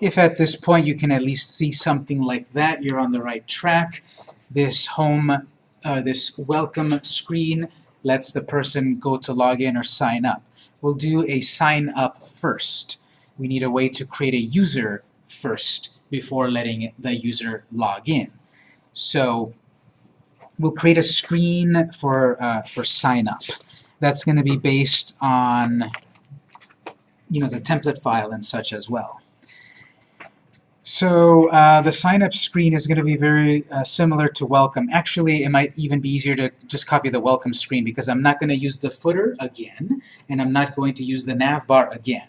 If at this point you can at least see something like that, you're on the right track. This home, uh, this welcome screen lets the person go to log in or sign up. We'll do a sign up first. We need a way to create a user first before letting the user log in. So we'll create a screen for, uh, for sign up. That's going to be based on you know, the template file and such as well. So uh, the sign-up screen is going to be very uh, similar to welcome. Actually, it might even be easier to just copy the welcome screen because I'm not going to use the footer again, and I'm not going to use the nav bar again.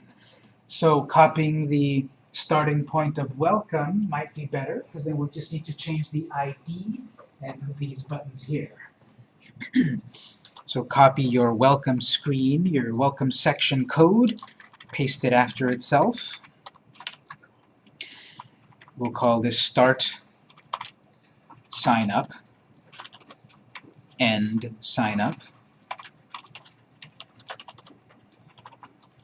So copying the starting point of welcome might be better because then we'll just need to change the ID and these buttons here. so copy your welcome screen, your welcome section code, paste it after itself. We'll call this start sign up, end sign up.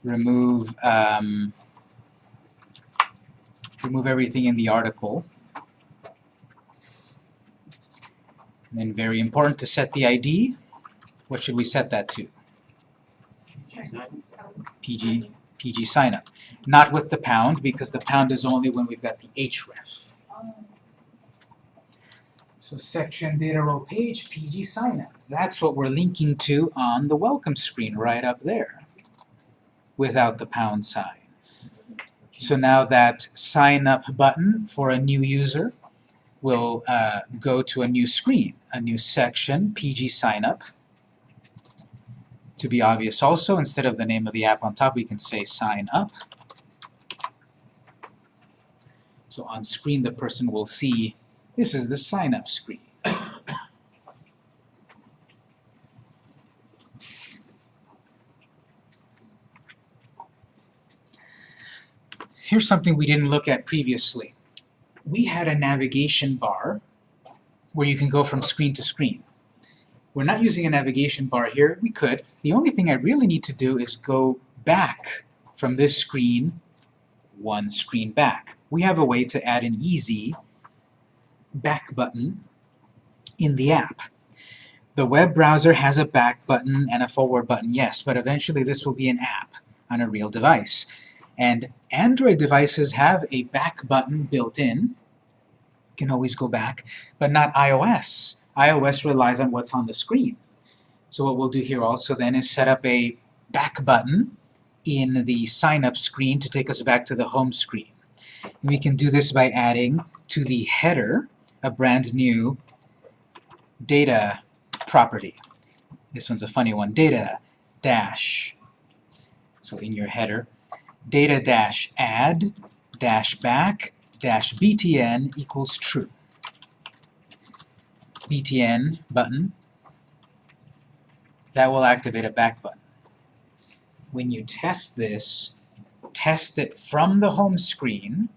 Remove um, remove everything in the article. And then very important to set the ID. What should we set that to? PG PG signup. Not with the pound, because the pound is only when we've got the href. So section data role page, PG signup. That's what we're linking to on the welcome screen right up there, without the pound sign. So now that sign up button for a new user will uh, go to a new screen, a new section, PG sign up to be obvious also, instead of the name of the app on top, we can say sign up. So on screen, the person will see this is the sign up screen. Here's something we didn't look at previously. We had a navigation bar where you can go from screen to screen. We're not using a navigation bar here. We could. The only thing I really need to do is go back from this screen one screen back. We have a way to add an easy back button in the app. The web browser has a back button and a forward button, yes, but eventually this will be an app on a real device. And Android devices have a back button built in. You can always go back, but not iOS iOS relies on what's on the screen. So what we'll do here also then is set up a back button in the sign-up screen to take us back to the home screen. And we can do this by adding to the header a brand new data property. This one's a funny one. Data dash. So in your header, data dash add dash back dash btn equals true btn button, that will activate a back button. When you test this, test it from the home screen,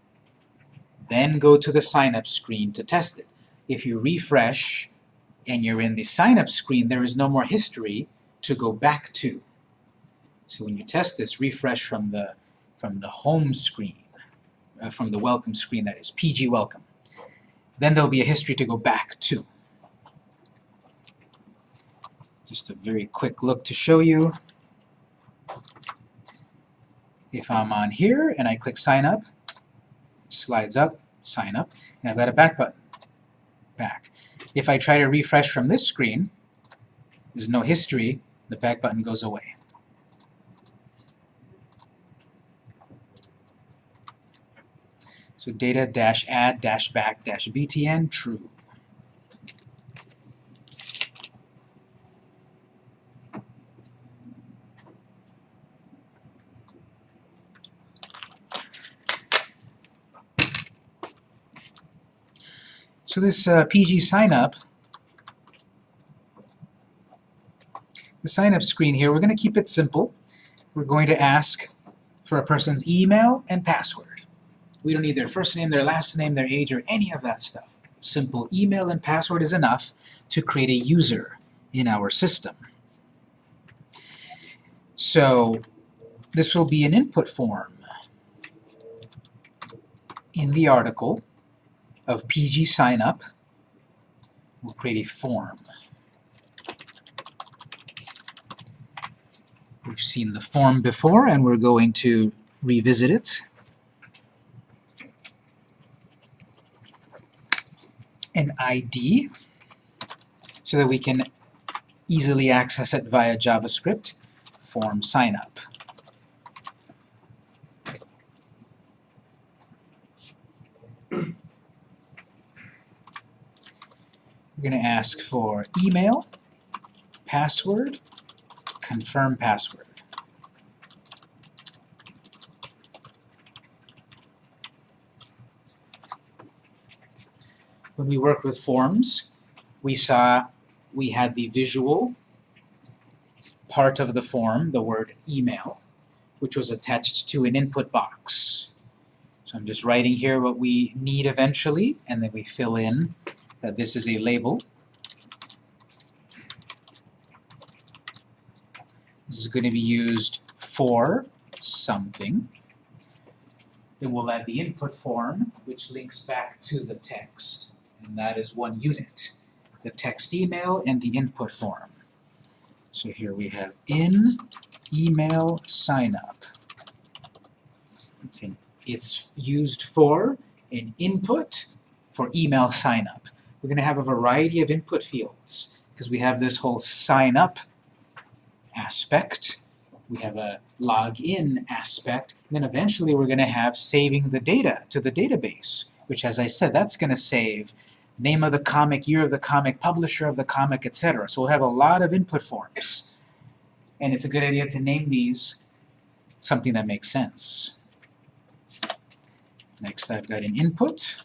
then go to the sign-up screen to test it. If you refresh and you're in the sign-up screen, there is no more history to go back to. So when you test this, refresh from the, from the home screen, uh, from the welcome screen, that is, PG welcome. Then there'll be a history to go back to. Just a very quick look to show you. If I'm on here and I click sign up, slides up, sign up, and I've got a back button. Back. If I try to refresh from this screen, there's no history, the back button goes away. So data dash add dash back dash btn true. So this uh, PG sign-up, the sign-up screen here, we're going to keep it simple. We're going to ask for a person's email and password. We don't need their first name, their last name, their age, or any of that stuff. Simple email and password is enough to create a user in our system. So this will be an input form. in the article of PG sign up, we'll create a form. We've seen the form before and we're going to revisit it. An ID so that we can easily access it via JavaScript form sign up. We're going to ask for email, password, confirm password. When we worked with forms, we saw we had the visual part of the form, the word email, which was attached to an input box. So I'm just writing here what we need eventually, and then we fill in that this is a label. This is going to be used for something. Then we'll add the input form, which links back to the text, and that is one unit. The text email and the input form. So here we have in email sign up. It's, in, it's used for an input for email sign up. We're going to have a variety of input fields because we have this whole sign up aspect. We have a log in aspect. And then eventually we're going to have saving the data to the database, which as I said, that's going to save name of the comic, year of the comic, publisher of the comic, etc. So we'll have a lot of input forms. And it's a good idea to name these something that makes sense. Next I've got an input.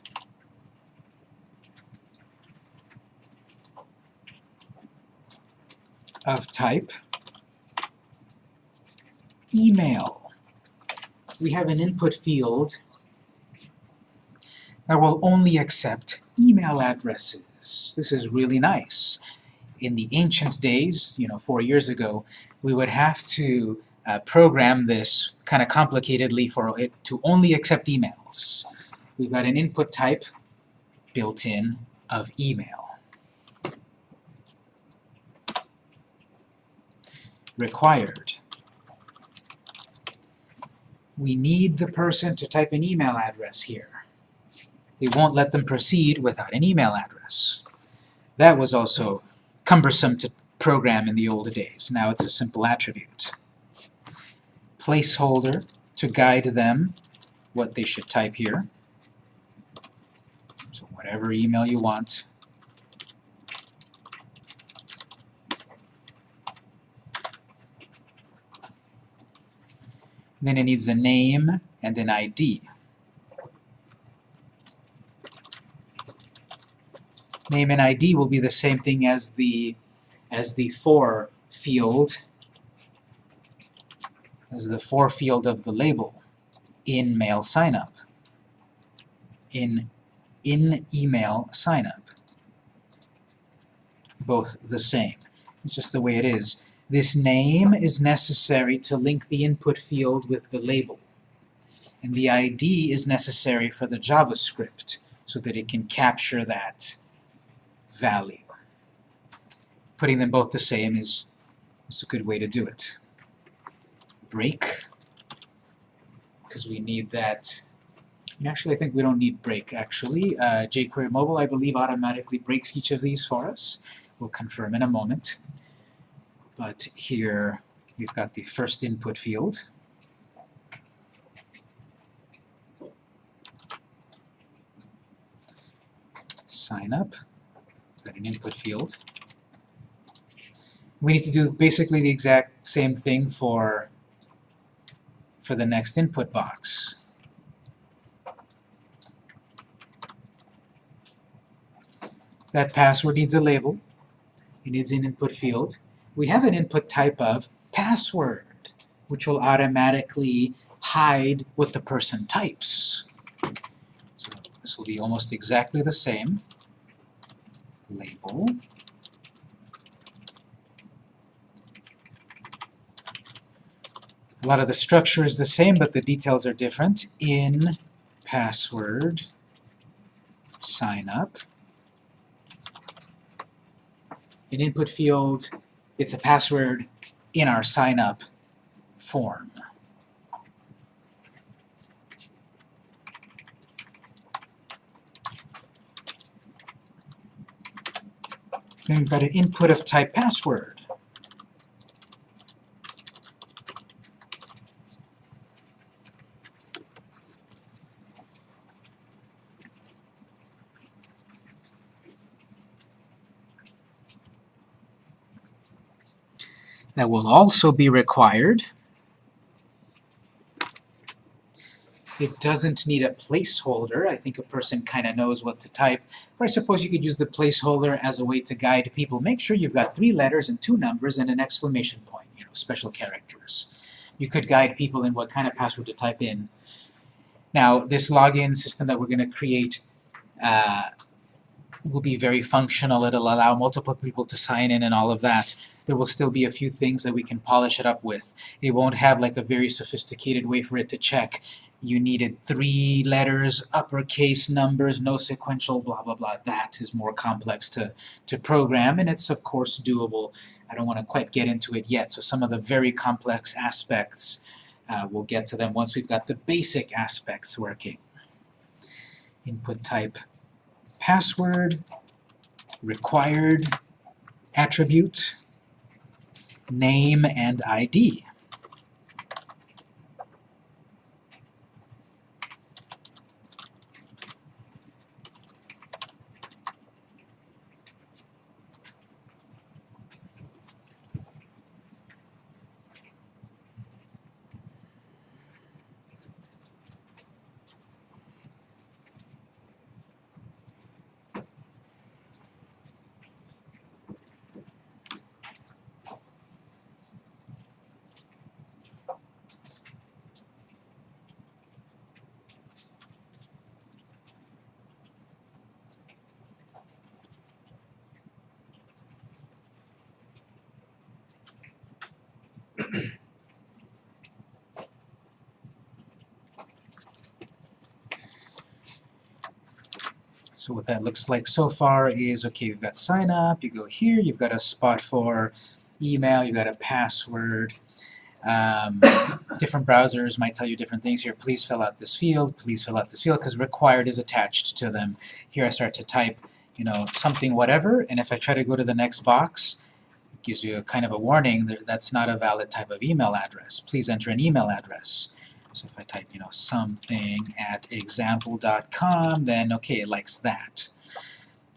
Of type email. We have an input field that will only accept email addresses. This is really nice. In the ancient days, you know, four years ago, we would have to uh, program this kind of complicatedly for it to only accept emails. We've got an input type built in of email. Required. We need the person to type an email address here we won't let them proceed without an email address. That was also cumbersome to program in the old days. Now it's a simple attribute. Placeholder to guide them what they should type here. So whatever email you want. Then it needs a name and an ID. name and ID will be the same thing as the as the for field as the for field of the label in mail signup. In in email signup. Both the same. It's just the way it is this name is necessary to link the input field with the label and the ID is necessary for the JavaScript so that it can capture that value. Putting them both the same is, is a good way to do it. Break, because we need that. Actually, I think we don't need break, actually. Uh, jQuery Mobile, I believe, automatically breaks each of these for us. We'll confirm in a moment. But here, we've got the first input field. Sign up got an input field. We need to do basically the exact same thing for, for the next input box. That password needs a label. It needs an input field. We have an input type of password, which will automatically hide what the person types. So this will be almost exactly the same label. A lot of the structure is the same, but the details are different. In password sign up. An input field, it's a password in our sign up form. Then we've got an input of type password. That will also be required. It doesn't need a placeholder. I think a person kind of knows what to type. Or I suppose you could use the placeholder as a way to guide people. Make sure you've got three letters and two numbers and an exclamation point, you know, special characters. You could guide people in what kind of password to type in. Now, this login system that we're going to create uh, will be very functional. It'll allow multiple people to sign in and all of that there will still be a few things that we can polish it up with. It won't have like a very sophisticated way for it to check. You needed three letters, uppercase numbers, no sequential, blah, blah, blah. That is more complex to, to program, and it's of course doable. I don't want to quite get into it yet, so some of the very complex aspects, uh, we'll get to them once we've got the basic aspects working. Input type password, required attribute, name and ID. So what that looks like so far is, okay, you've got sign up, you go here, you've got a spot for email, you've got a password. Um, different browsers might tell you different things here. Please fill out this field, please fill out this field, because required is attached to them. Here I start to type, you know, something whatever, and if I try to go to the next box, it gives you a kind of a warning that that's not a valid type of email address. Please enter an email address. So if I type, you know, something at example.com, then okay, it likes that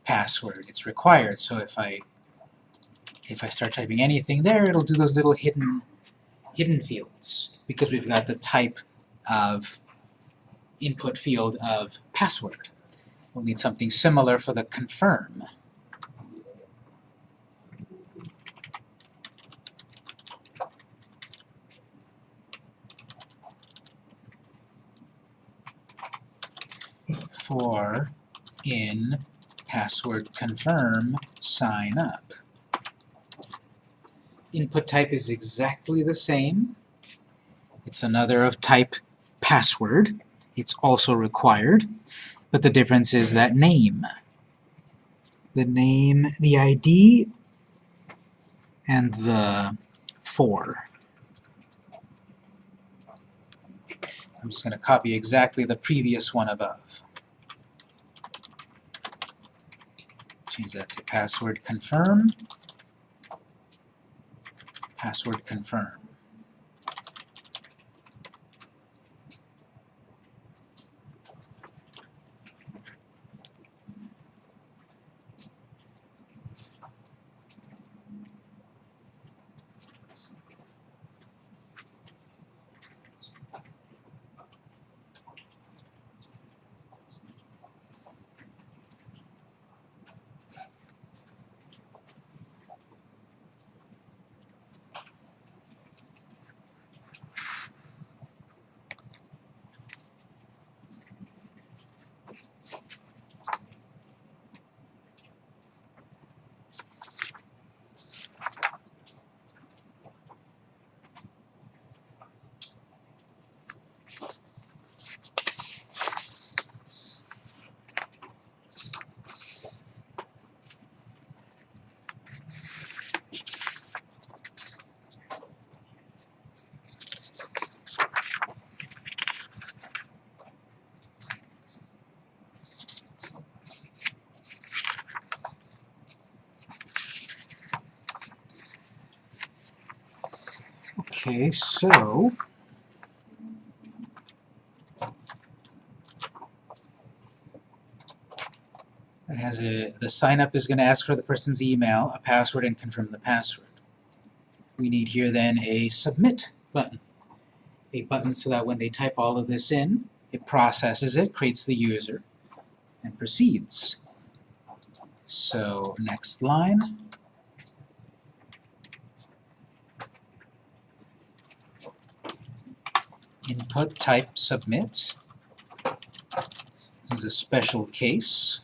password. It's required. So if I if I start typing anything there, it'll do those little hidden hidden fields because we've got the type of input field of password. We'll need something similar for the confirm. For in password confirm sign up. Input type is exactly the same. It's another of type password. It's also required, but the difference is that name. The name, the ID, and the for. I'm just going to copy exactly the previous one above. Change that to password confirm. Password confirm. Okay, so it has a the sign up is going to ask for the person's email, a password, and confirm the password. We need here then a submit button. A button so that when they type all of this in, it processes it, creates the user, and proceeds. So next line. Input type submit is a special case.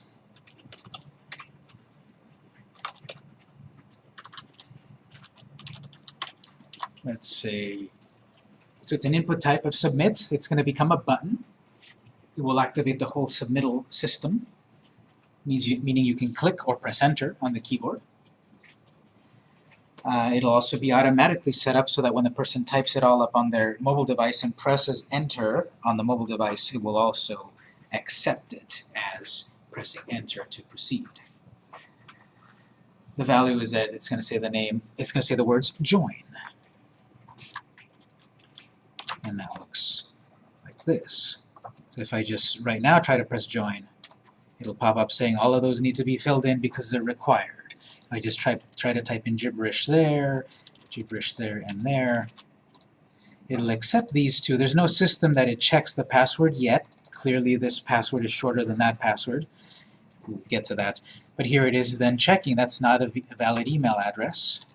Let's say, so it's an input type of submit. It's going to become a button. It will activate the whole submittal system, means you, meaning you can click or press enter on the keyboard. Uh, it'll also be automatically set up so that when the person types it all up on their mobile device and presses enter on the mobile device, it will also accept it as pressing enter to proceed. The value is that it's going to say the name, it's going to say the words join. And that looks like this. So if I just right now try to press join, it'll pop up saying all of those need to be filled in because they're required. I just try, try to type in gibberish there, gibberish there and there, it'll accept these two. There's no system that it checks the password yet. Clearly this password is shorter than that password. We'll get to that. But here it is then checking. That's not a valid email address.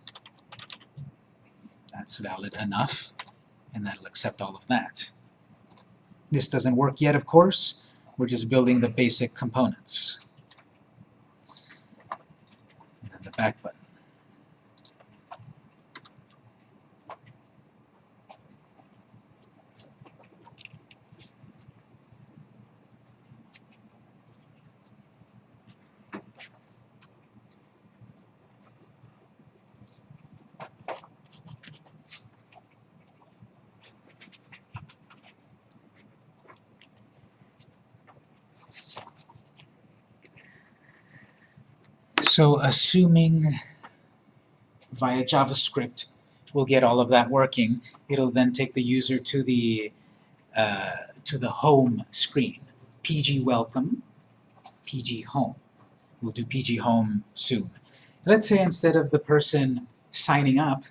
That's valid enough, and that'll accept all of that. This doesn't work yet, of course. We're just building the basic components. And So assuming via JavaScript we'll get all of that working, it'll then take the user to the uh, to the home screen. PG welcome, PG home. We'll do PG home soon. Let's say instead of the person signing up,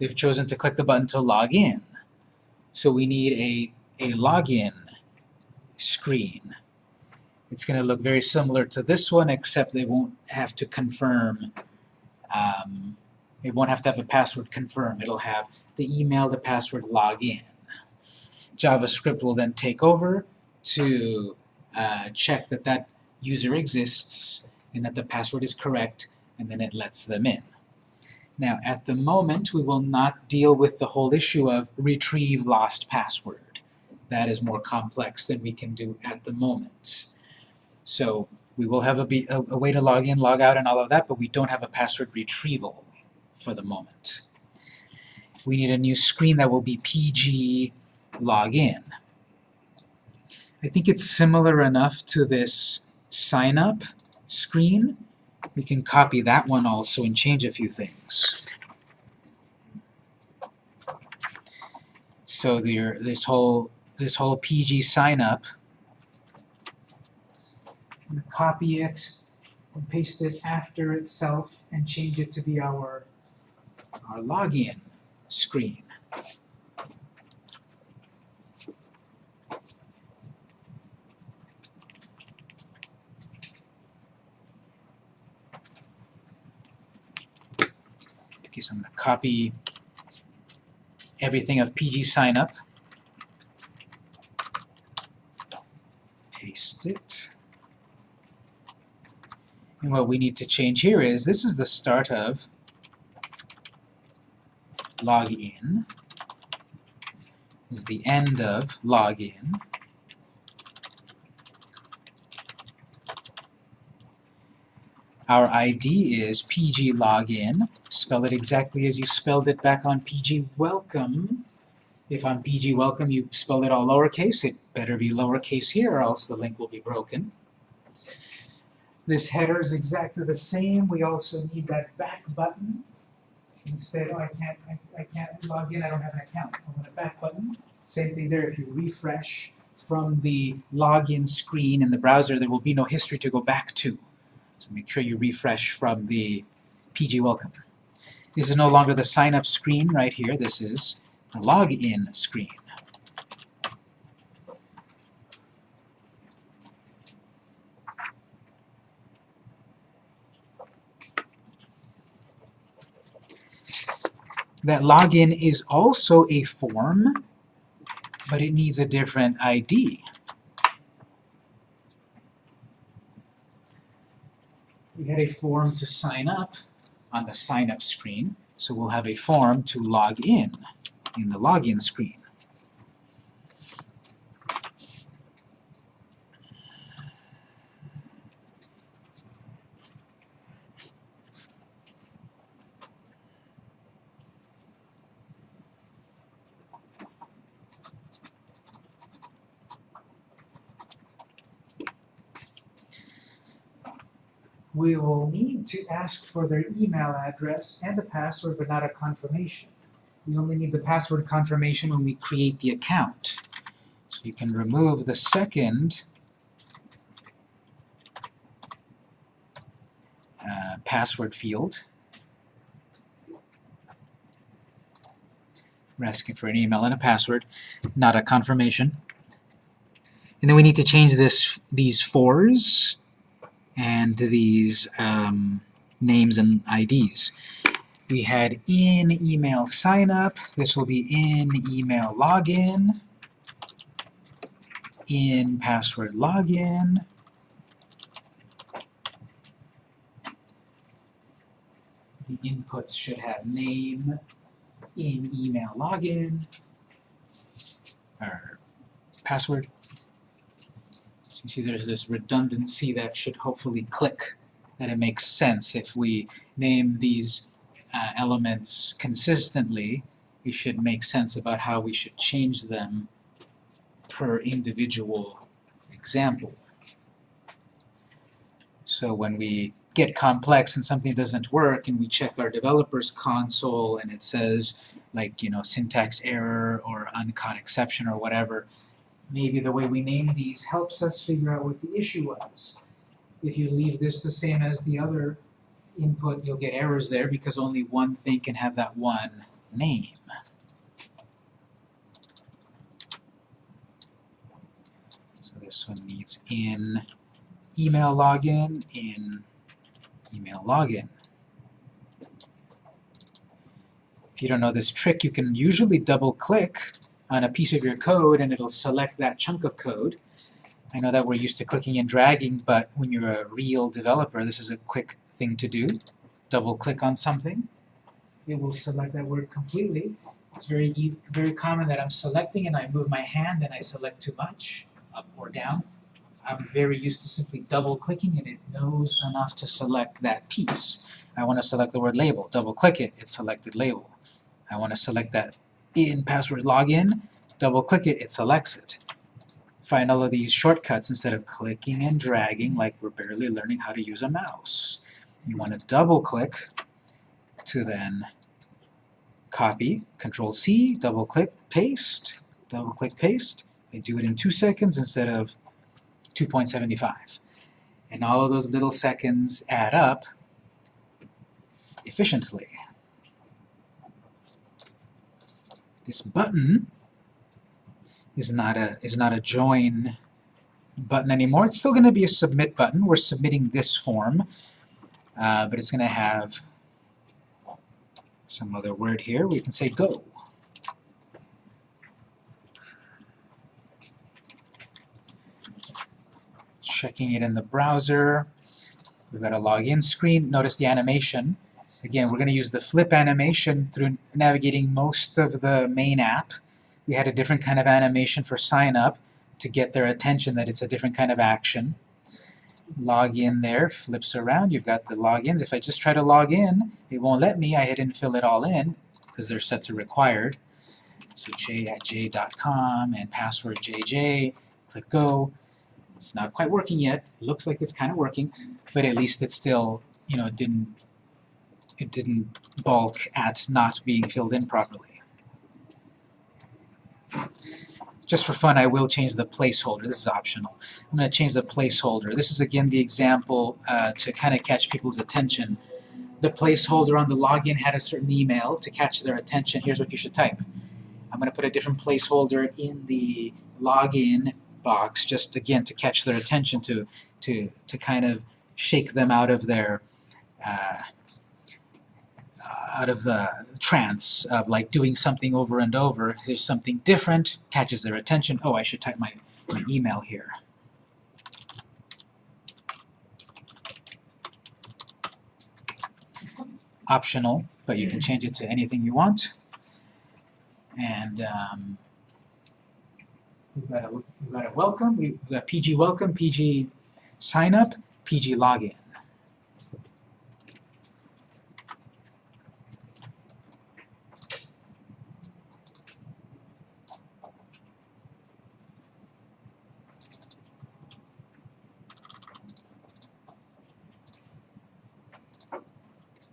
they've chosen to click the button to log in. So we need a, a login screen. It's going to look very similar to this one, except they won't have to confirm. Um, it won't have to have a password confirm. It'll have the email, the password, login. JavaScript will then take over to uh, check that that user exists and that the password is correct, and then it lets them in. Now, at the moment, we will not deal with the whole issue of retrieve lost password. That is more complex than we can do at the moment. So we will have a, be, a, a way to log in, log out, and all of that, but we don't have a password retrieval for the moment. We need a new screen that will be PG login. I think it's similar enough to this sign up screen. We can copy that one also and change a few things. So there, this whole this whole PG sign up and copy it and paste it after itself and change it to be our, our login screen. Okay, so I'm going to copy everything of PG sign up, paste it. And what we need to change here is, this is the start of login, is the end of login. Our ID is PG login. Spell it exactly as you spelled it back on PG welcome. If on PG welcome you spelled it all lowercase, it better be lowercase here or else the link will be broken. This header is exactly the same. We also need that back button. Instead, oh, I can't, I, I can't log in, I don't have an account. I want a back button. Same thing there, if you refresh from the login screen in the browser, there will be no history to go back to. So make sure you refresh from the PG Welcome. This is no longer the sign up screen right here, this is the login screen. That login is also a form, but it needs a different ID. We had a form to sign up on the sign up screen, so we'll have a form to log in in the login screen. We will need to ask for their email address and a password, but not a confirmation. We only need the password confirmation when we create the account. So you can remove the second uh, password field. We're asking for an email and a password, not a confirmation. And then we need to change this these fours and these um, names and IDs. We had in email sign up. This will be in email login. In password login. The inputs should have name in email login or password you see there's this redundancy that should hopefully click, that it makes sense. If we name these uh, elements consistently, it should make sense about how we should change them per individual example. So when we get complex and something doesn't work and we check our developer's console and it says like you know syntax error or uncaught exception or whatever maybe the way we name these helps us figure out what the issue was. If you leave this the same as the other input, you'll get errors there because only one thing can have that one name. So this one needs in email login, in email login. If you don't know this trick, you can usually double click on a piece of your code and it'll select that chunk of code. I know that we're used to clicking and dragging, but when you're a real developer, this is a quick thing to do. Double click on something. It will select that word completely. It's very, very common that I'm selecting and I move my hand and I select too much, up or down. I'm very used to simply double clicking and it knows enough to select that piece. I want to select the word label. Double click it, it selected label. I want to select that in password login, double click it, it selects it. Find all of these shortcuts instead of clicking and dragging like we're barely learning how to use a mouse. You want to double click to then copy, control C, double click, paste, double click, paste. I do it in two seconds instead of 2.75. And all of those little seconds add up efficiently. This button is not a is not a join button anymore. It's still going to be a submit button. We're submitting this form, uh, but it's going to have some other word here. We can say go. Checking it in the browser. We've got a login screen. Notice the animation. Again, we're going to use the flip animation through navigating most of the main app. We had a different kind of animation for sign up to get their attention that it's a different kind of action. Log in there, flips around, you've got the logins. If I just try to log in, it won't let me. I didn't fill it all in because they're set to required. So j at j.com and password jj, click go. It's not quite working yet. It looks like it's kind of working, but at least it still, you know, didn't it didn't balk at not being filled in properly. Just for fun, I will change the placeholder. This is optional. I'm going to change the placeholder. This is again the example uh, to kind of catch people's attention. The placeholder on the login had a certain email to catch their attention. Here's what you should type. I'm going to put a different placeholder in the login box just again to catch their attention to to to kind of shake them out of their uh, out of the trance of like doing something over and over. There's something different, catches their attention. Oh, I should type my, my email here. Optional, but you can change it to anything you want. And um, we've, got a, we've got a welcome, we've got PG welcome, PG sign up, PG login.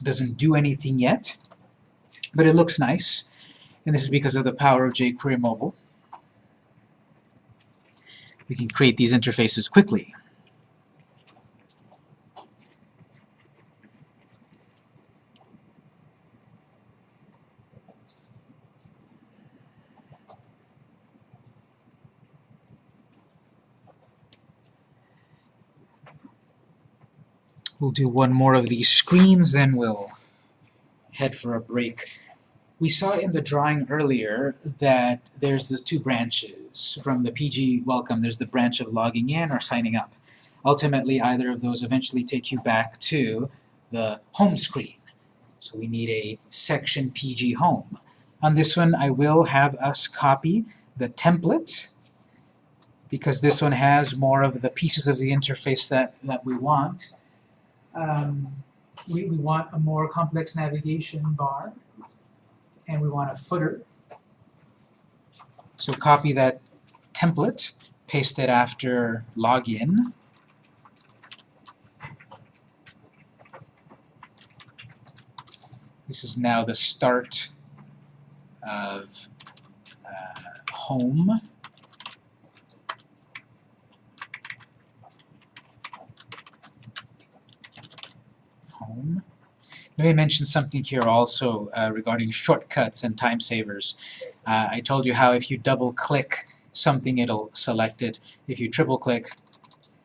Doesn't do anything yet, but it looks nice. And this is because of the power of jQuery Mobile. We can create these interfaces quickly. We'll do one more of these screens, then we'll head for a break. We saw in the drawing earlier that there's the two branches. From the PG welcome, there's the branch of logging in or signing up. Ultimately, either of those eventually take you back to the home screen. So we need a section PG home. On this one, I will have us copy the template because this one has more of the pieces of the interface that, that we want. Um, we, we want a more complex navigation bar, and we want a footer. So copy that template, paste it after login. This is now the start of uh, home. Let me mention something here also uh, regarding shortcuts and time savers. Uh, I told you how if you double click something it'll select it. If you triple click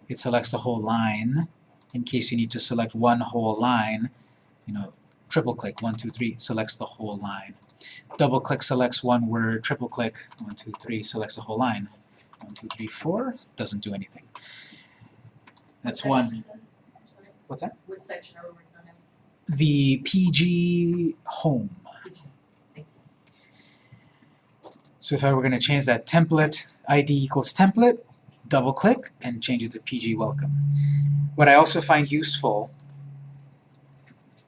it selects the whole line. In case you need to select one whole line, you know, triple click, one, two, three, selects the whole line. Double click selects one word, triple click, one, two, three, selects the whole line. One, two, three, four, doesn't do anything. That's one. What's that? The PG home. So if I were going to change that template, ID equals template, double click, and change it to PG welcome. What I also find useful,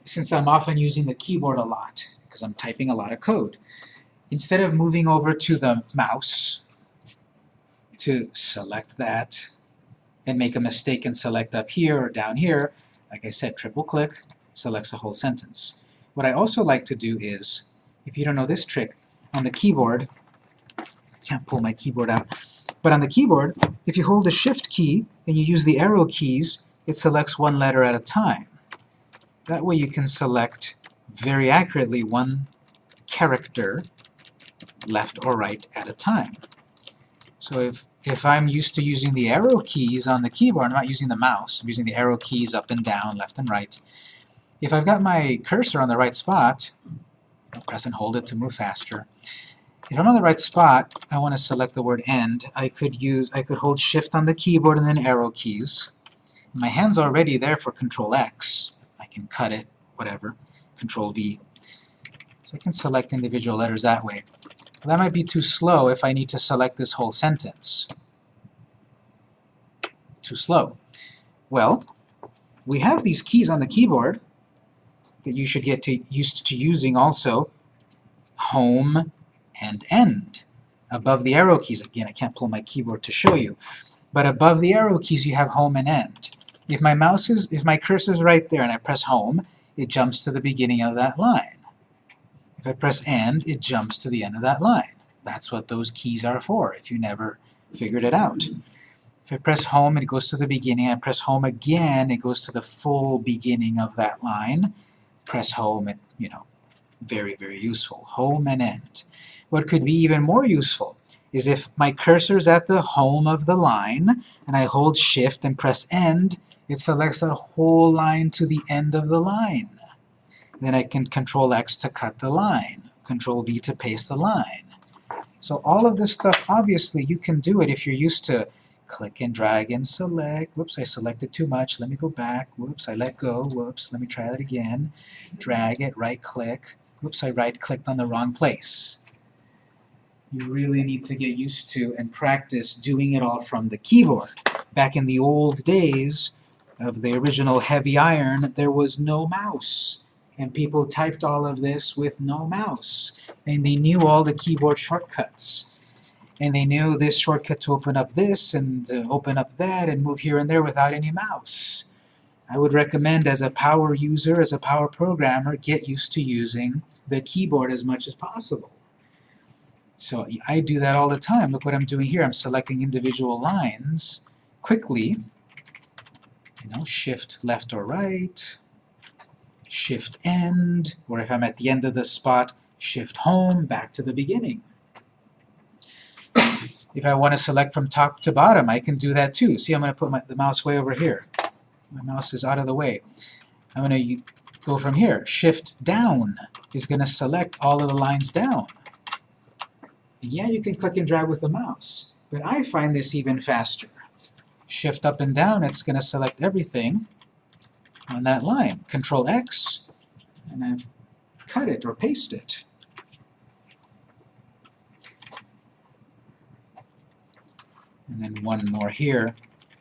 since I'm often using the keyboard a lot, because I'm typing a lot of code, instead of moving over to the mouse to select that and make a mistake and select up here or down here, like I said, triple click, selects a whole sentence. What I also like to do is, if you don't know this trick, on the keyboard, I can't pull my keyboard out, but on the keyboard, if you hold the Shift key and you use the arrow keys, it selects one letter at a time. That way you can select very accurately one character left or right at a time. So if, if I'm used to using the arrow keys on the keyboard, I'm not using the mouse, I'm using the arrow keys up and down, left and right, if I've got my cursor on the right spot, I'll press and hold it to move faster. If I'm on the right spot, I want to select the word end. I could use, I could hold shift on the keyboard and then arrow keys. My hand's already there for control X. I can cut it, whatever, control V. So I can select individual letters that way. That might be too slow if I need to select this whole sentence. Too slow. Well, we have these keys on the keyboard that you should get to, used to using also. Home and end. Above the arrow keys, again I can't pull my keyboard to show you, but above the arrow keys you have home and end. If my mouse is, if my cursor is right there and I press home, it jumps to the beginning of that line. If I press end, it jumps to the end of that line. That's what those keys are for, if you never figured it out. If I press home, it goes to the beginning. I press home again, it goes to the full beginning of that line. Press home, and, you know, very, very useful. Home and end. What could be even more useful is if my cursor's at the home of the line, and I hold shift and press end, it selects that whole line to the end of the line. Then I can control X to cut the line, control V to paste the line. So all of this stuff, obviously, you can do it if you're used to click and drag and select. Whoops, I selected too much. Let me go back. Whoops, I let go. Whoops, let me try that again. Drag it, right click. Whoops, I right clicked on the wrong place. You really need to get used to and practice doing it all from the keyboard. Back in the old days of the original heavy iron, there was no mouse. And people typed all of this with no mouse. And they knew all the keyboard shortcuts. And they knew this shortcut to open up this and uh, open up that and move here and there without any mouse. I would recommend as a power user, as a power programmer, get used to using the keyboard as much as possible. So I do that all the time. Look what I'm doing here. I'm selecting individual lines quickly. You know, shift left or right, shift end, or if I'm at the end of the spot, shift home, back to the beginning. If I want to select from top to bottom, I can do that too. See, I'm going to put my, the mouse way over here. My mouse is out of the way. I'm going to go from here. Shift down is going to select all of the lines down. And yeah, you can click and drag with the mouse, but I find this even faster. Shift up and down, it's going to select everything on that line. Control X, and I've cut it or paste it. And then one more here.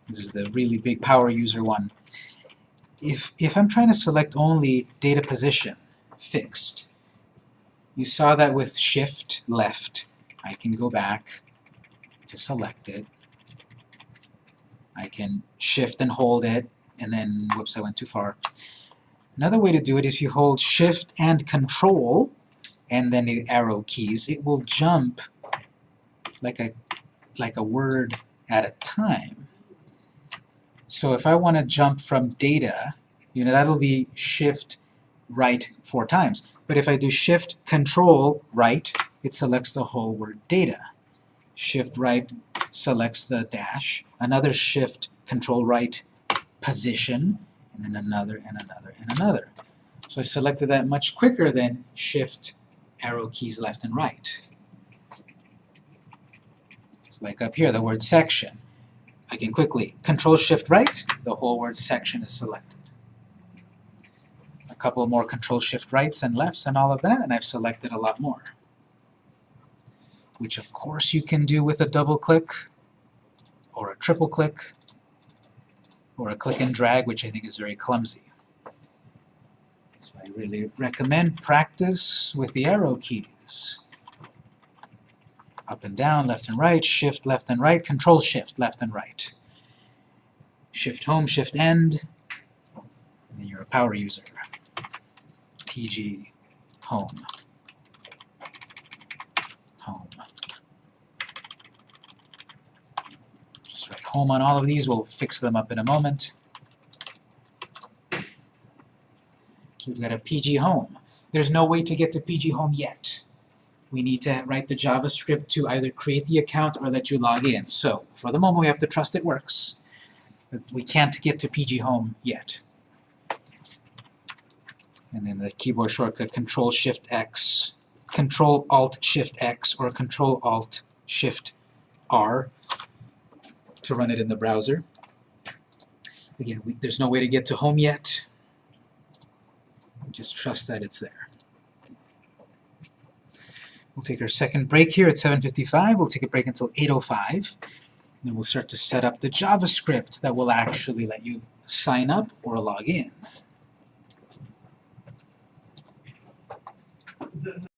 This is the really big power user one. If, if I'm trying to select only data position, fixed, you saw that with shift left. I can go back to select it. I can shift and hold it, and then, whoops, I went too far. Another way to do it is you hold shift and control, and then the arrow keys. It will jump like a, like a word at a time. So if I want to jump from data, you know, that'll be shift right four times. But if I do shift control right, it selects the whole word data. Shift right selects the dash, another shift control right position, and then another and another and another. So I selected that much quicker than shift arrow keys left and right. Like up here, the word section. I can quickly control shift right, the whole word section is selected. A couple more control shift rights and lefts and all of that, and I've selected a lot more which of course you can do with a double click, or a triple click, or a click and drag, which I think is very clumsy. So I really recommend practice with the arrow keys. Up and down, left and right, shift left and right, control shift left and right. Shift home, shift end, and then you're a power user. PG home. home Just write home on all of these. We'll fix them up in a moment. So we've got a PG home. There's no way to get to PG home yet. We need to write the JavaScript to either create the account or let you log in. So for the moment we have to trust it works. We can't get to PG home yet. And then the keyboard shortcut Control Shift X, Control Alt Shift X, or Control Alt Shift R to run it in the browser. Again, we, there's no way to get to home yet. Just trust that it's there. We'll take our second break here at 7.55. We'll take a break until 8.05. Then we'll start to set up the JavaScript that will actually let you sign up or log in.